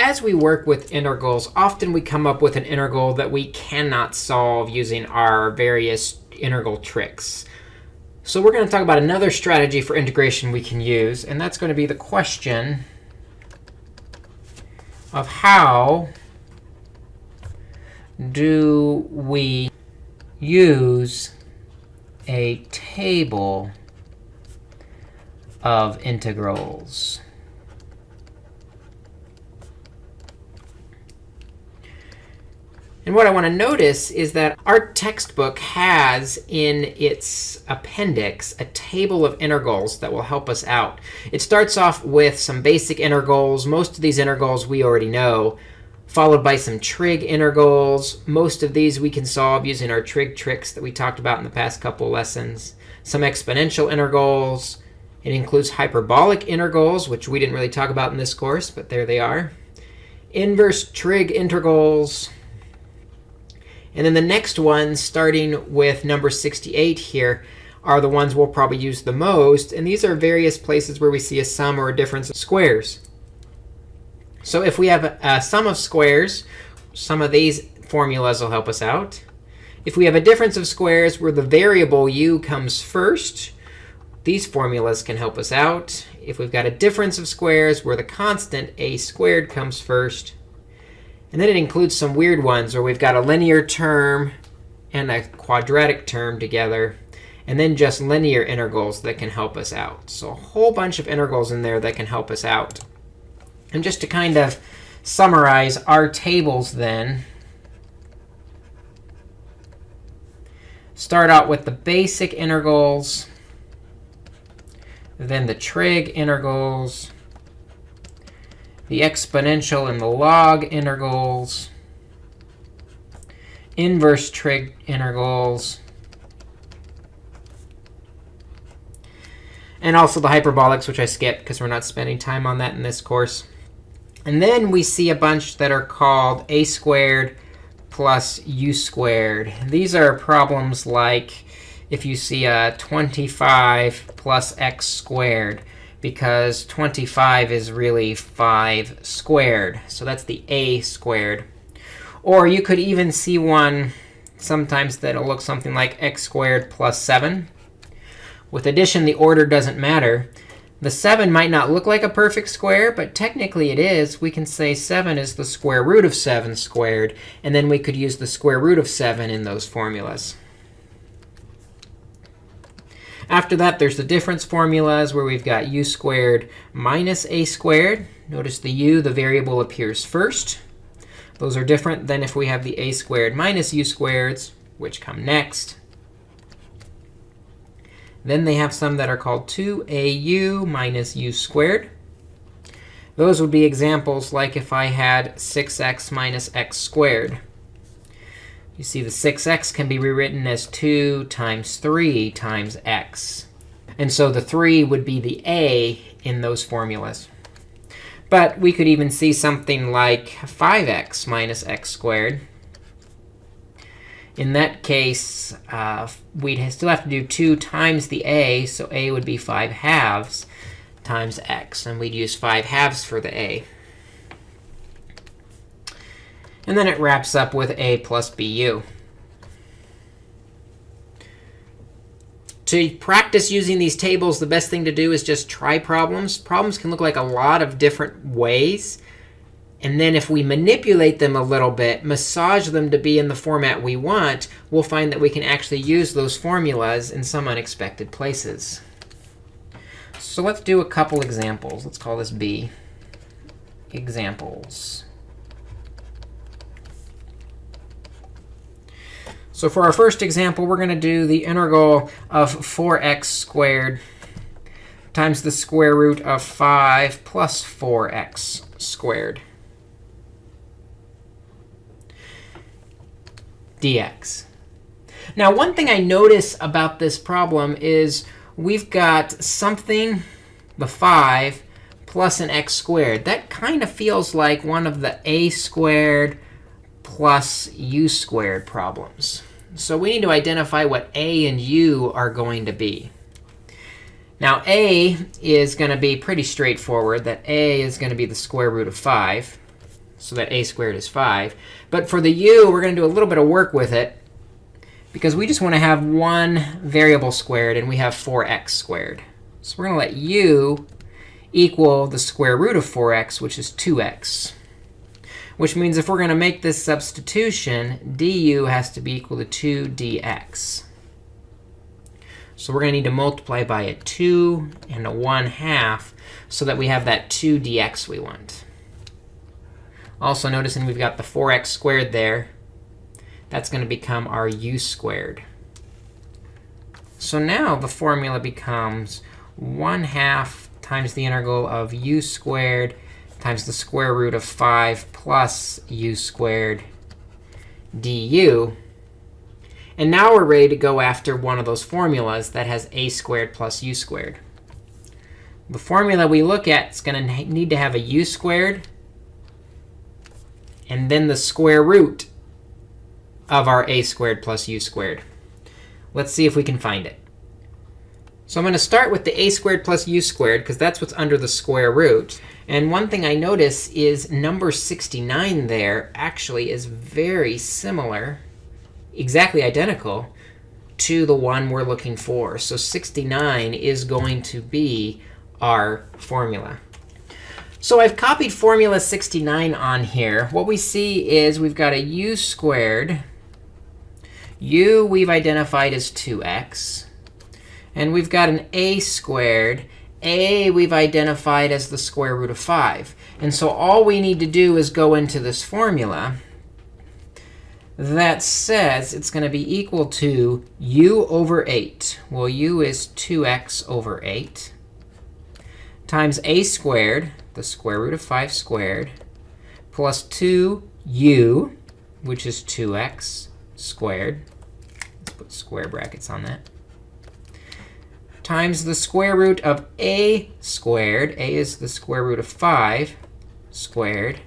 as we work with integrals, often we come up with an integral that we cannot solve using our various integral tricks. So we're going to talk about another strategy for integration we can use. And that's going to be the question of how do we use a table of integrals. And what I want to notice is that our textbook has in its appendix a table of integrals that will help us out. It starts off with some basic integrals. Most of these integrals we already know, followed by some trig integrals. Most of these we can solve using our trig tricks that we talked about in the past couple lessons. Some exponential integrals, it includes hyperbolic integrals, which we didn't really talk about in this course, but there they are. Inverse trig integrals. And then the next ones, starting with number 68 here, are the ones we'll probably use the most. And these are various places where we see a sum or a difference of squares. So if we have a, sum of squares, some of these formulas will help us out. If we have a difference of squares where the variable u comes first, these formulas can help us out. If we've got a difference of squares where the constant a squared comes first, and then it includes some weird ones where we've got a linear term and a quadratic term together, and then just linear integrals that can help us out. So a whole bunch of integrals in there that can help us out. And just to kind of summarize our tables then, start out with the basic integrals then the trig integrals, the exponential and the log integrals, inverse trig integrals, and also the hyperbolics, which I skipped because we're not spending time on that in this course. And then we see a bunch that are called a squared plus u squared. These are problems like if you see a 25 plus x squared, because 25 is really 5 squared. So that's the a squared. Or you could even see one sometimes that'll look something like x squared plus 7. With addition, the order doesn't matter. The 7 might not look like a perfect square, but technically it is. We can say 7 is the square root of 7 squared. And then we could use the square root of 7 in those formulas. After that, there's the difference formulas where we've got u squared minus a squared. Notice the u, the variable, appears first. Those are different than if we have the a squared minus u squareds, which come next. Then they have some that are called 2au minus u squared. Those would be examples like if I had 6x minus x squared. You see the 6x can be rewritten as 2 times 3 times x. And so the 3 would be the a in those formulas. But we could even see something like 5x minus x squared. In that case, uh, we'd still have to do 2 times the a. So a would be 5 halves times x. And we'd use 5 halves for the a. And then it wraps up with a plus bu. To practice using these tables, the best thing to do is just try problems. Problems can look like a lot of different ways. And then if we manipulate them a little bit, massage them to be in the format we want, we'll find that we can actually use those formulas in some unexpected places. So let's do a couple examples. Let's call this B. Examples. So for our first example, we're going to do the integral of 4x squared times the square root of 5 plus 4x squared dx. Now, one thing I notice about this problem is we've got something, the 5, plus an x squared. That kind of feels like one of the a squared plus u squared problems. So we need to identify what a and u are going to be. Now, a is going to be pretty straightforward, that a is going to be the square root of 5. so that a squared is 5. But for the u, we're going to do a little bit of work with it because we just want to have one variable squared, and we have 4x squared. So we're going to let u equal the square root of 4x, which is 2x. Which means if we're going to make this substitution, du has to be equal to 2 dx. So we're going to need to multiply by a 2 and a 1 half so that we have that 2 dx we want. Also noticing we've got the 4x squared there. That's going to become our u squared. So now the formula becomes 1 half times the integral of u squared times the square root of 5 plus u squared du. And now we're ready to go after one of those formulas that has a squared plus u squared. The formula we look at is going to need to have a u squared and then the square root of our a squared plus u squared. Let's see if we can find it. So I'm going to start with the a squared plus u squared, because that's what's under the square root. And one thing I notice is number 69 there actually is very similar exactly identical to the one we're looking for. So 69 is going to be our formula. So I've copied formula 69 on here. What we see is we've got a u squared. u we've identified as 2x. And we've got an a squared. A we've identified as the square root of 5. And so all we need to do is go into this formula that says it's going to be equal to u over 8. Well, u is 2x over 8 times a squared, the square root of 5 squared, plus 2u, which is 2x squared. Let's put square brackets on that. Times the square root of a squared. a is the square root of 5 squared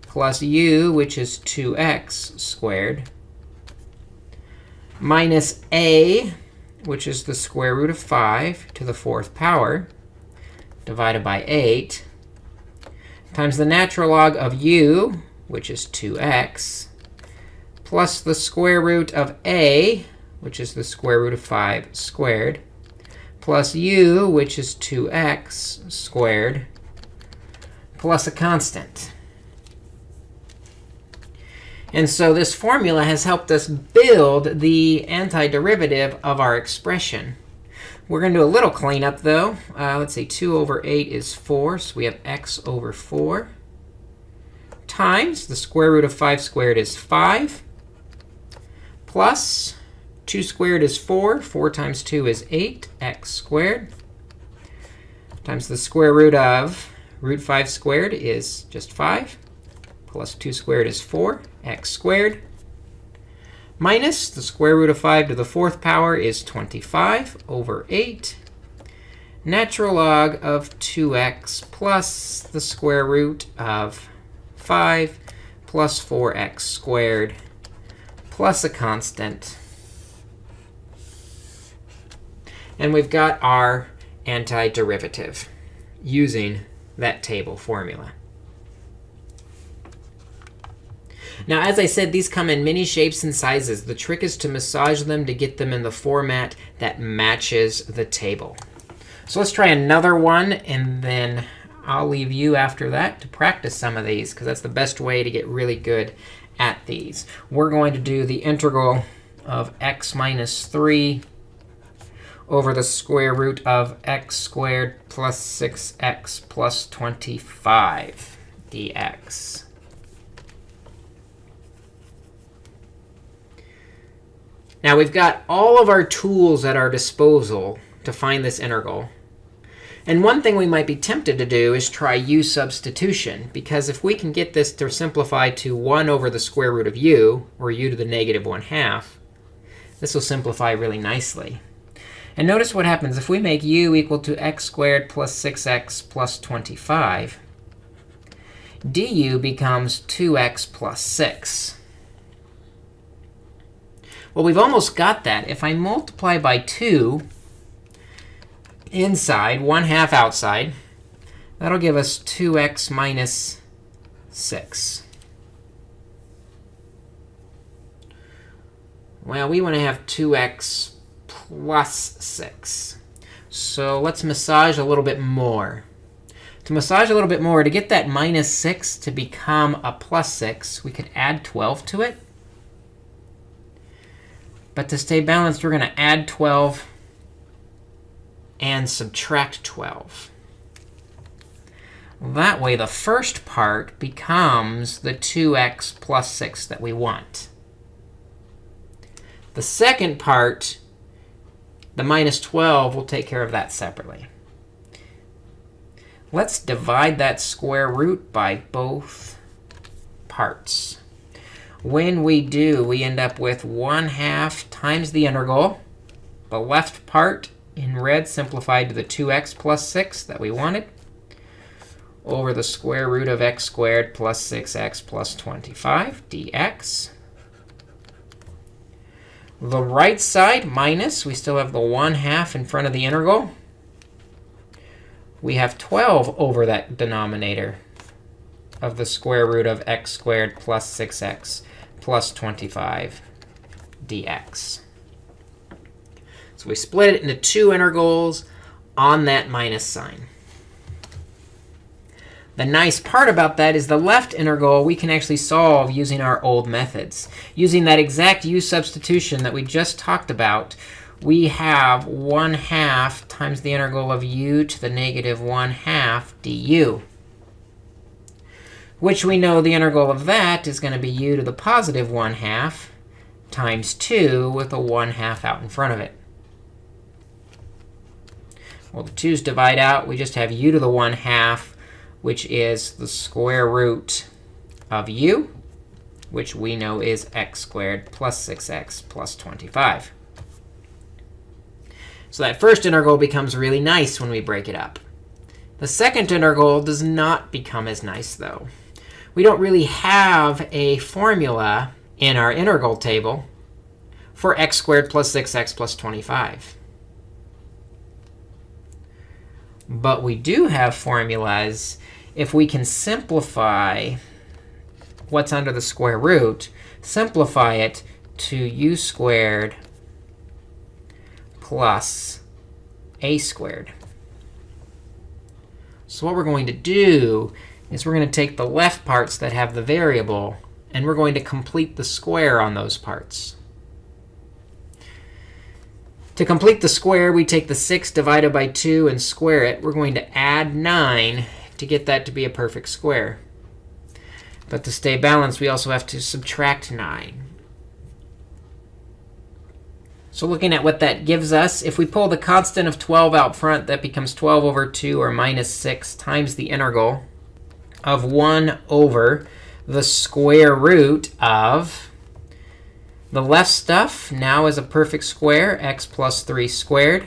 plus u, which is 2x squared, minus a, which is the square root of 5 to the fourth power, divided by 8, times the natural log of u, which is 2x, plus the square root of a, which is the square root of 5 squared, plus u, which is 2x squared, plus a constant. And so this formula has helped us build the antiderivative of our expression. We're going to do a little cleanup, though. Uh, let's see, 2 over 8 is 4, so we have x over 4 times the square root of 5 squared is 5 plus 2 squared is 4. 4 times 2 is 8, x squared times the square root of root 5 squared is just 5 plus 2 squared is 4, x squared, minus the square root of 5 to the fourth power is 25 over 8, natural log of 2x plus the square root of 5 plus 4x squared plus a constant. And we've got our antiderivative using that table formula. Now, as I said, these come in many shapes and sizes. The trick is to massage them to get them in the format that matches the table. So let's try another one, and then I'll leave you after that to practice some of these, because that's the best way to get really good at these. We're going to do the integral of x minus 3 over the square root of x squared plus 6x plus 25 dx. Now we've got all of our tools at our disposal to find this integral. And one thing we might be tempted to do is try u substitution. Because if we can get this to simplify to 1 over the square root of u, or u to the negative 1 half, this will simplify really nicely. And notice what happens. If we make u equal to x squared plus 6x plus 25, du becomes 2x plus 6. Well, we've almost got that. If I multiply by 2 inside, 1 half outside, that'll give us 2x minus 6. Well, we want to have 2x plus 6. So let's massage a little bit more. To massage a little bit more, to get that minus 6 to become a plus 6, we could add 12 to it. But to stay balanced, we're going to add 12 and subtract 12. That way, the first part becomes the 2x plus 6 that we want. The second part, the minus 12, we'll take care of that separately. Let's divide that square root by both parts. When we do, we end up with 1 half times the integral. The left part in red simplified to the 2x plus 6 that we wanted over the square root of x squared plus 6x plus 25 dx. The right side minus, we still have the 1 half in front of the integral. We have 12 over that denominator of the square root of x squared plus 6x plus 25 dx. So we split it into two integrals on that minus sign. The nice part about that is the left integral we can actually solve using our old methods. Using that exact u substitution that we just talked about, we have 1 half times the integral of u to the negative 1 half du which we know the integral of that is going to be u to the positive 1 half times 2 with a 1 half out in front of it. Well, the 2's divide out. We just have u to the 1 half, which is the square root of u, which we know is x squared plus 6x plus 25. So that first integral becomes really nice when we break it up. The second integral does not become as nice, though we don't really have a formula in our integral table for x squared plus 6x plus 25. But we do have formulas if we can simplify what's under the square root, simplify it to u squared plus a squared. So what we're going to do is we're going to take the left parts that have the variable, and we're going to complete the square on those parts. To complete the square, we take the 6 divided by 2 and square it. We're going to add 9 to get that to be a perfect square. But to stay balanced, we also have to subtract 9. So looking at what that gives us, if we pull the constant of 12 out front, that becomes 12 over 2, or minus 6, times the integral of 1 over the square root of the left stuff now is a perfect square, x plus 3 squared,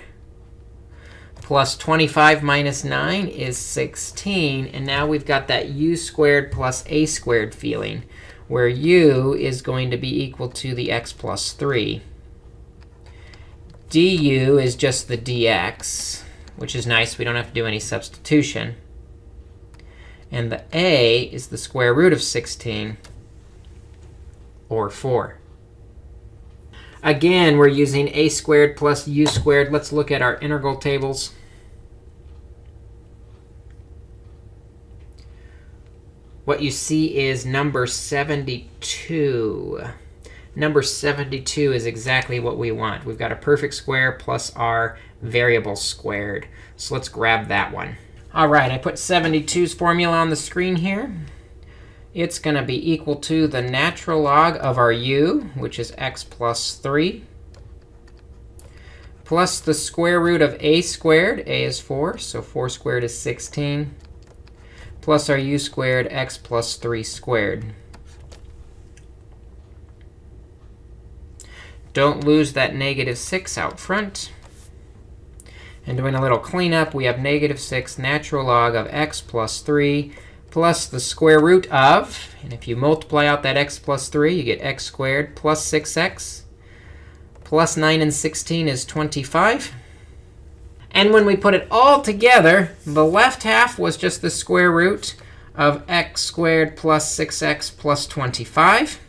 plus 25 minus 9 is 16. And now we've got that u squared plus a squared feeling, where u is going to be equal to the x plus 3. du is just the dx, which is nice. We don't have to do any substitution. And the a is the square root of 16, or 4. Again, we're using a squared plus u squared. Let's look at our integral tables. What you see is number 72. Number 72 is exactly what we want. We've got a perfect square plus our variable squared. So let's grab that one. All right, I put 72's formula on the screen here. It's going to be equal to the natural log of our u, which is x plus 3, plus the square root of a squared. a is 4, so 4 squared is 16, plus our u squared, x plus 3 squared. Don't lose that negative 6 out front. And doing a little cleanup, we have negative 6 natural log of x plus 3 plus the square root of, and if you multiply out that x plus 3, you get x squared plus 6x. Plus 9 and 16 is 25. And when we put it all together, the left half was just the square root of x squared plus 6x plus 25.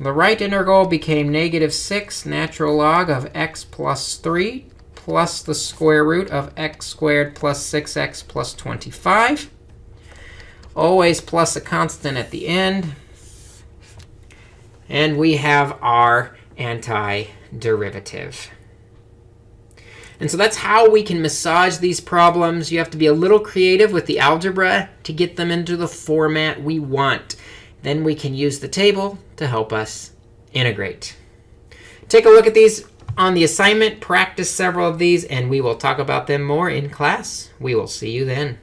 The right integral became negative 6 natural log of x plus 3 plus the square root of x squared plus 6x plus 25. Always plus a constant at the end. And we have our antiderivative. And so that's how we can massage these problems. You have to be a little creative with the algebra to get them into the format we want. Then we can use the table to help us integrate. Take a look at these on the assignment. Practice several of these, and we will talk about them more in class. We will see you then.